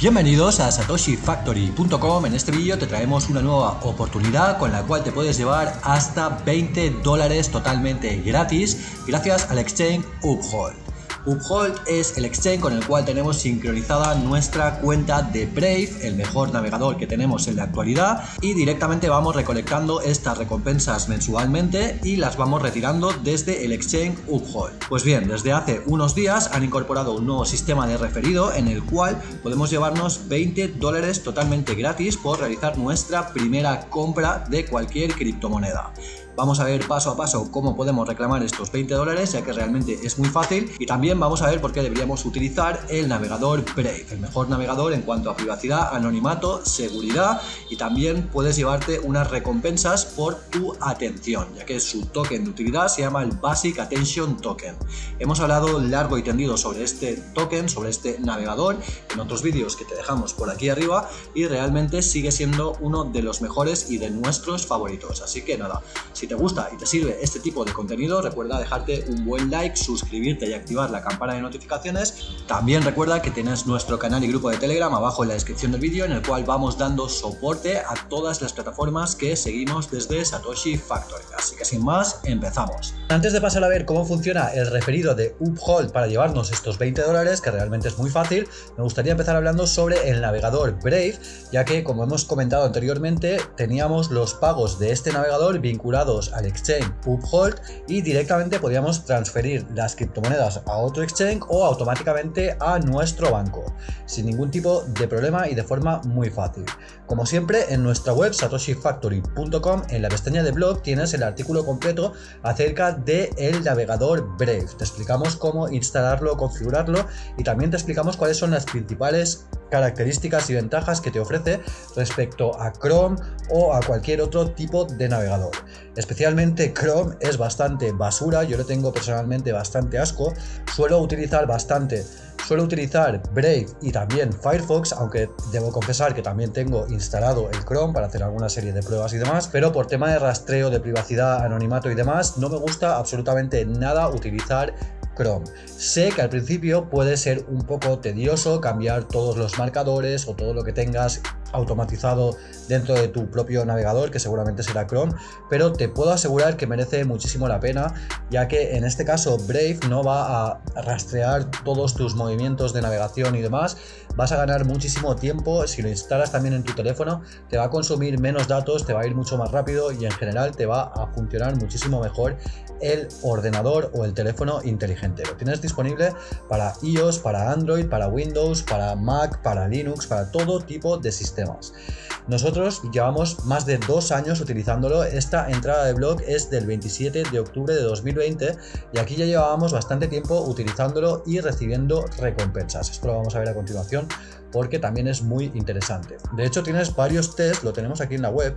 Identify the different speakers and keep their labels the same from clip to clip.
Speaker 1: Bienvenidos a satoshifactory.com, en este vídeo te traemos una nueva oportunidad con la cual te puedes llevar hasta 20 dólares totalmente gratis gracias al exchange Uphold. Uphold es el exchange con el cual tenemos sincronizada nuestra cuenta de Brave, el mejor navegador que tenemos en la actualidad y directamente vamos recolectando estas recompensas mensualmente y las vamos retirando desde el exchange Uphold. Pues bien, desde hace unos días han incorporado un nuevo sistema de referido en el cual podemos llevarnos 20 dólares totalmente gratis por realizar nuestra primera compra de cualquier criptomoneda. Vamos a ver paso a paso cómo podemos reclamar estos 20 dólares, ya que realmente es muy fácil. Y también vamos a ver por qué deberíamos utilizar el navegador Brave, el mejor navegador en cuanto a privacidad, anonimato, seguridad y también puedes llevarte unas recompensas por tu atención, ya que su token de utilidad se llama el Basic Attention Token. Hemos hablado largo y tendido sobre este token, sobre este navegador, en otros vídeos que te dejamos por aquí arriba y realmente sigue siendo uno de los mejores y de nuestros favoritos. Así que nada, si te gusta y te sirve este tipo de contenido, recuerda dejarte un buen like, suscribirte y activar la campana de notificaciones. También recuerda que tienes nuestro canal y grupo de Telegram abajo en la descripción del vídeo en el cual vamos dando soporte a todas las plataformas que seguimos desde Satoshi Factory. Así que sin más, empezamos. Antes de pasar a ver cómo funciona el referido de Uphold para llevarnos estos 20 dólares, que realmente es muy fácil, me gustaría empezar hablando sobre el navegador Brave, ya que como hemos comentado anteriormente, teníamos los pagos de este navegador vinculados al exchange Uphold y directamente podíamos transferir las criptomonedas a otro exchange o automáticamente a nuestro banco, sin ningún tipo de problema y de forma muy fácil. Como siempre, en nuestra web satoshifactory.com, en la pestaña de blog, tienes el artículo completo acerca del el navegador Brave. Te explicamos cómo instalarlo, configurarlo y también te explicamos cuáles son las principales características y ventajas que te ofrece respecto a Chrome o a cualquier otro tipo de navegador. Especialmente Chrome es bastante basura, yo le tengo personalmente bastante asco, suelo utilizar bastante Suelo utilizar Brave y también Firefox, aunque debo confesar que también tengo instalado el Chrome para hacer alguna serie de pruebas y demás, pero por tema de rastreo, de privacidad, anonimato y demás, no me gusta absolutamente nada utilizar Chrome. Sé que al principio puede ser un poco tedioso cambiar todos los marcadores o todo lo que tengas automatizado dentro de tu propio navegador, que seguramente será Chrome, pero te puedo asegurar que merece muchísimo la pena, ya que en este caso Brave no va a rastrear todos tus movimientos de navegación y demás, vas a ganar muchísimo tiempo, si lo instalas también en tu teléfono, te va a consumir menos datos, te va a ir mucho más rápido y en general te va a funcionar muchísimo mejor el ordenador o el teléfono inteligente. Lo tienes disponible para iOS, para Android, para Windows, para Mac, para Linux, para todo tipo de sistemas nosotros llevamos más de dos años utilizándolo, esta entrada de blog es del 27 de octubre de 2020 y aquí ya llevábamos bastante tiempo utilizándolo y recibiendo recompensas. Esto lo vamos a ver a continuación porque también es muy interesante. De hecho tienes varios tests, lo tenemos aquí en la web,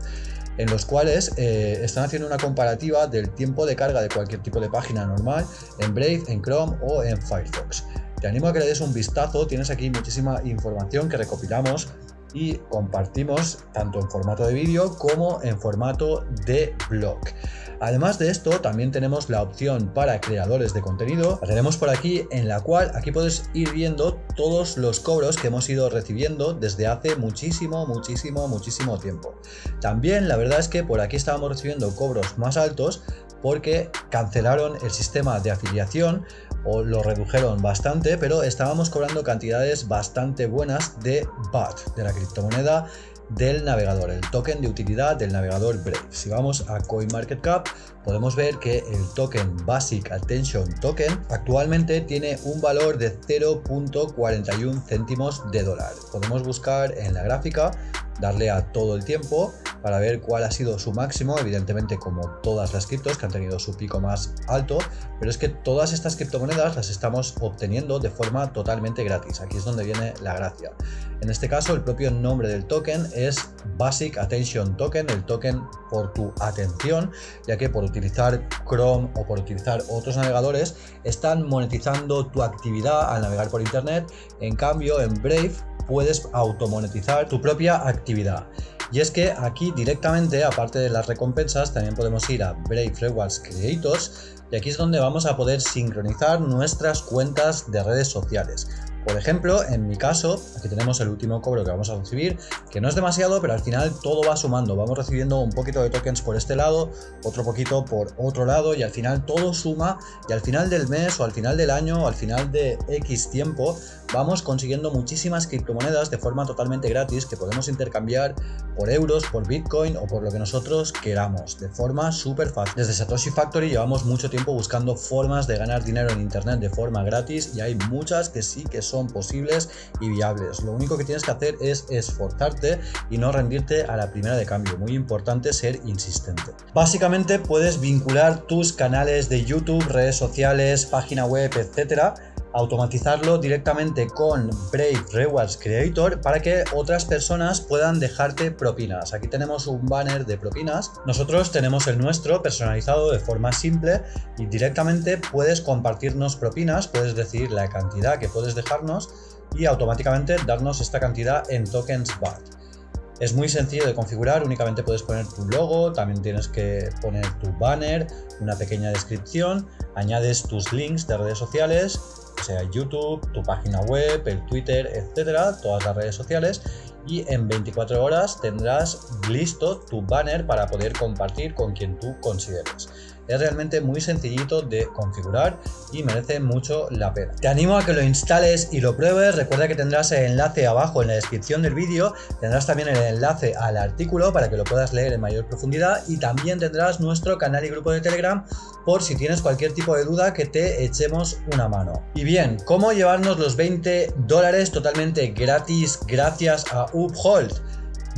Speaker 1: en los cuales eh, están haciendo una comparativa del tiempo de carga de cualquier tipo de página normal en Brave, en Chrome o en Firefox. Te animo a que le des un vistazo, tienes aquí muchísima información que recopilamos y compartimos tanto en formato de vídeo como en formato de blog. Además de esto, también tenemos la opción para creadores de contenido. La tenemos por aquí, en la cual aquí puedes ir viendo todos los cobros que hemos ido recibiendo desde hace muchísimo, muchísimo, muchísimo tiempo. También la verdad es que por aquí estábamos recibiendo cobros más altos porque cancelaron el sistema de afiliación o lo redujeron bastante, pero estábamos cobrando cantidades bastante buenas de BAT, de la criptomoneda del navegador, el token de utilidad del navegador Brave. Si vamos a CoinMarketCap, podemos ver que el token Basic Attention Token actualmente tiene un valor de 0.41 céntimos de dólar. Podemos buscar en la gráfica, darle a todo el tiempo para ver cuál ha sido su máximo, evidentemente como todas las criptos que han tenido su pico más alto, pero es que todas estas criptomonedas las estamos obteniendo de forma totalmente gratis, aquí es donde viene la gracia. En este caso el propio nombre del token es Basic Attention Token, el token por tu atención, ya que por utilizar Chrome o por utilizar otros navegadores están monetizando tu actividad al navegar por internet, en cambio en Brave puedes automonetizar tu propia actividad. Y es que aquí directamente, aparte de las recompensas, también podemos ir a Brave Rewards Creators y aquí es donde vamos a poder sincronizar nuestras cuentas de redes sociales. Por ejemplo, en mi caso, aquí tenemos el último cobro que vamos a recibir, que no es demasiado, pero al final todo va sumando. Vamos recibiendo un poquito de tokens por este lado, otro poquito por otro lado, y al final todo suma, y al final del mes, o al final del año, o al final de X tiempo, vamos consiguiendo muchísimas criptomonedas de forma totalmente gratis que podemos intercambiar por euros, por Bitcoin o por lo que nosotros queramos, de forma súper fácil. Desde Satoshi Factory llevamos mucho tiempo buscando formas de ganar dinero en internet de forma gratis y hay muchas que sí que son posibles y viables. Lo único que tienes que hacer es esforzarte y no rendirte a la primera de cambio. Muy importante ser insistente. Básicamente puedes vincular tus canales de YouTube, redes sociales, página web, etcétera automatizarlo directamente con Brave Rewards Creator para que otras personas puedan dejarte propinas. Aquí tenemos un banner de propinas. Nosotros tenemos el nuestro personalizado de forma simple y directamente puedes compartirnos propinas, puedes decir la cantidad que puedes dejarnos y automáticamente darnos esta cantidad en tokens BAT. Es muy sencillo de configurar, únicamente puedes poner tu logo, también tienes que poner tu banner, una pequeña descripción, añades tus links de redes sociales sea YouTube, tu página web, el Twitter, etcétera, todas las redes sociales y en 24 horas tendrás listo tu banner para poder compartir con quien tú consideres. Es realmente muy sencillito de configurar y merece mucho la pena. Te animo a que lo instales y lo pruebes. Recuerda que tendrás el enlace abajo en la descripción del vídeo. Tendrás también el enlace al artículo para que lo puedas leer en mayor profundidad y también tendrás nuestro canal y grupo de Telegram por si tienes cualquier tipo de duda que te echemos una mano. Y bien, ¿cómo llevarnos los 20 dólares totalmente gratis gracias a Uphold?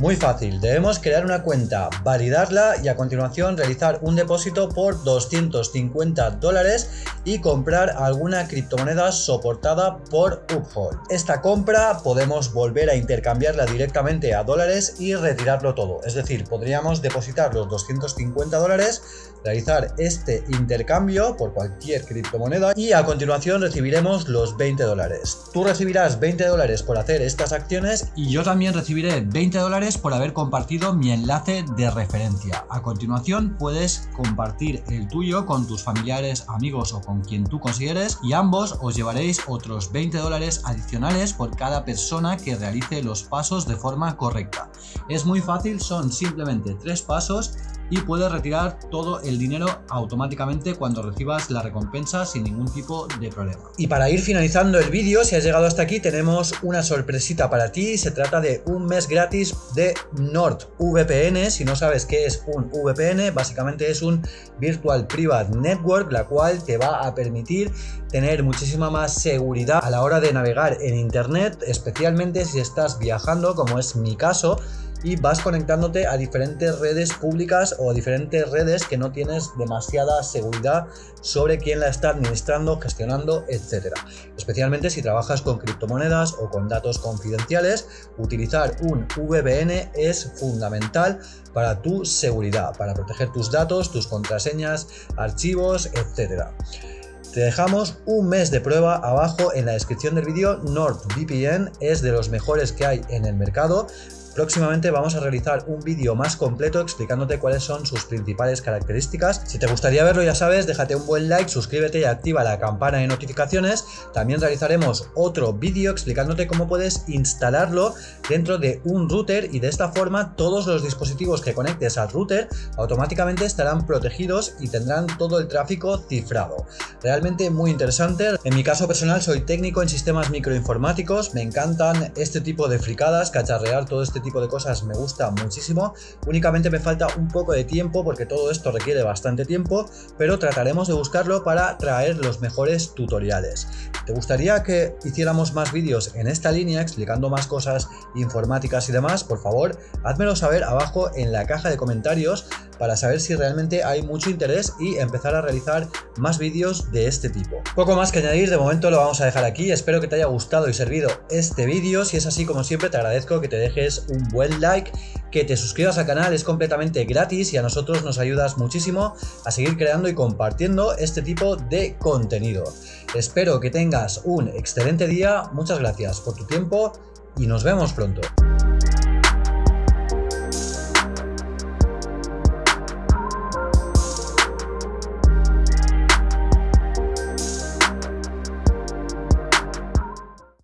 Speaker 1: Muy fácil, debemos crear una cuenta, validarla y a continuación realizar un depósito por 250 dólares y comprar alguna criptomoneda soportada por Uphold. Esta compra podemos volver a intercambiarla directamente a dólares y retirarlo todo, es decir, podríamos depositar los 250 dólares, realizar este intercambio por cualquier criptomoneda y a continuación recibiremos los 20 dólares. Tú recibirás 20 dólares por hacer estas acciones y yo también recibiré 20 dólares por haber compartido mi enlace de referencia. A continuación puedes compartir el tuyo con tus familiares, amigos o con quien tú consideres y ambos os llevaréis otros 20 dólares adicionales por cada persona que realice los pasos de forma correcta. Es muy fácil, son simplemente tres pasos y puedes retirar todo el dinero automáticamente cuando recibas la recompensa sin ningún tipo de problema. Y para ir finalizando el vídeo, si has llegado hasta aquí, tenemos una sorpresita para ti. Se trata de un mes gratis de NordVPN. Si no sabes qué es un VPN, básicamente es un Virtual Private Network, la cual te va a permitir tener muchísima más seguridad a la hora de navegar en Internet, especialmente si estás viajando, como es mi caso, y vas conectándote a diferentes redes públicas o a diferentes redes que no tienes demasiada seguridad sobre quién la está administrando, gestionando, etcétera. Especialmente si trabajas con criptomonedas o con datos confidenciales, utilizar un VPN es fundamental para tu seguridad, para proteger tus datos, tus contraseñas, archivos, etcétera. Te dejamos un mes de prueba abajo en la descripción del vídeo. NordVPN es de los mejores que hay en el mercado. Próximamente vamos a realizar un vídeo más completo explicándote cuáles son sus principales características. Si te gustaría verlo ya sabes, déjate un buen like, suscríbete y activa la campana de notificaciones. También realizaremos otro vídeo explicándote cómo puedes instalarlo dentro de un router y de esta forma todos los dispositivos que conectes al router automáticamente estarán protegidos y tendrán todo el tráfico cifrado. Realmente muy interesante. En mi caso personal soy técnico en sistemas microinformáticos, me encantan este tipo de fricadas, cacharrear todo este tipo de cosas me gusta muchísimo. Únicamente me falta un poco de tiempo porque todo esto requiere bastante tiempo, pero trataremos de buscarlo para traer los mejores tutoriales. ¿Te gustaría que hiciéramos más vídeos en esta línea explicando más cosas informáticas y demás? Por favor, házmelo saber abajo en la caja de comentarios para saber si realmente hay mucho interés y empezar a realizar más vídeos de este tipo. Poco más que añadir, de momento lo vamos a dejar aquí, espero que te haya gustado y servido este vídeo, si es así como siempre te agradezco que te dejes un buen like, que te suscribas al canal, es completamente gratis y a nosotros nos ayudas muchísimo a seguir creando y compartiendo este tipo de contenido. Espero que tengas un excelente día, muchas gracias por tu tiempo y nos vemos pronto.